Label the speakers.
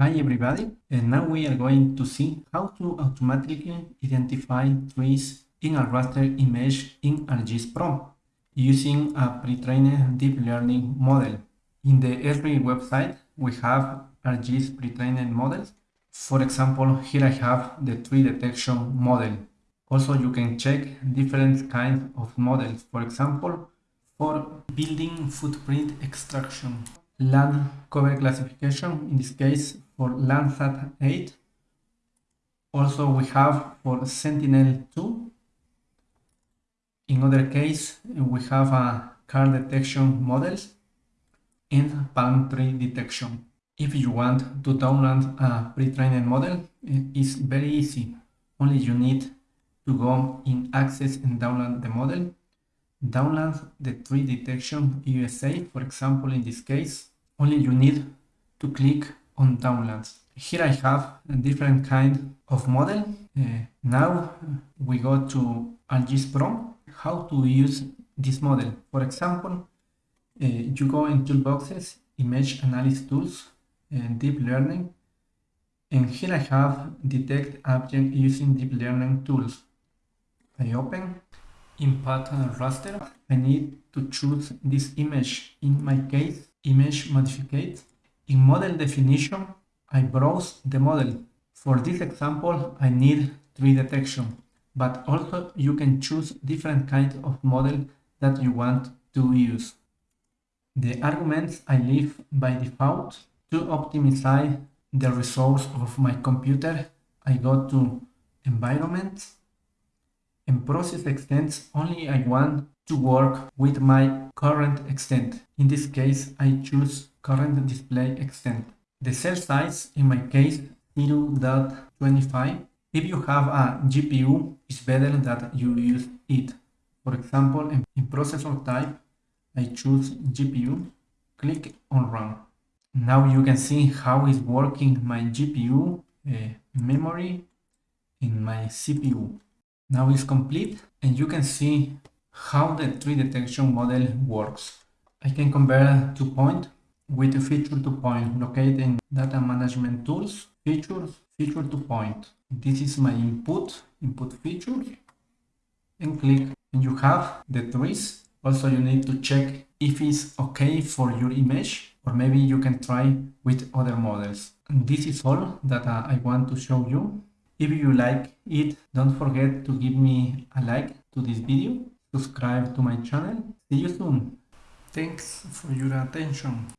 Speaker 1: Hi everybody, and now we are going to see how to automatically identify trees in a raster image in ArcGIS Pro using a pre-trained deep learning model. In the Esri website, we have ArcGIS pre-trained models. For example, here I have the tree detection model. Also, you can check different kinds of models. For example, for building footprint extraction land cover classification, in this case for Landsat 8. Also we have for Sentinel-2. In other case, we have a car detection models and palm tree detection. If you want to download a pre-trained model, it's very easy. Only you need to go in Access and download the model download the tree detection USA, for example, in this case, only you need to click on downloads. Here I have a different kind of model. Uh, now we go to ArcGIS Pro, how to use this model. For example, uh, you go in toolboxes, image analysis tools, and deep learning. And here I have detect object using deep learning tools. I open input raster, I need to choose this image. In my case, image modificate. In model definition, I browse the model. For this example, I need tree detection, but also you can choose different kinds of model that you want to use. The arguments I leave by default to optimize the resource of my computer. I go to environment and process extents only I want to work with my current extent. In this case, I choose current display extent. The cell size, in my case, 0.25. If you have a GPU, it's better that you use it. For example, in, processor type, I choose GPU, click on run. Now you can see how is working my GPU, uh, memory, in my CPU. Now it's complete and you can see how the tree detection model works. I can compare two point with feature to point located in data management tools, features, feature to point. This is my input, input feature and click and you have the trees. Also you need to check if it's okay for your image or maybe you can try with other models. And this is all that uh, I want to show you. If you like it, don't forget to give me a like to this video, subscribe to my channel. See you soon. Thanks for your attention.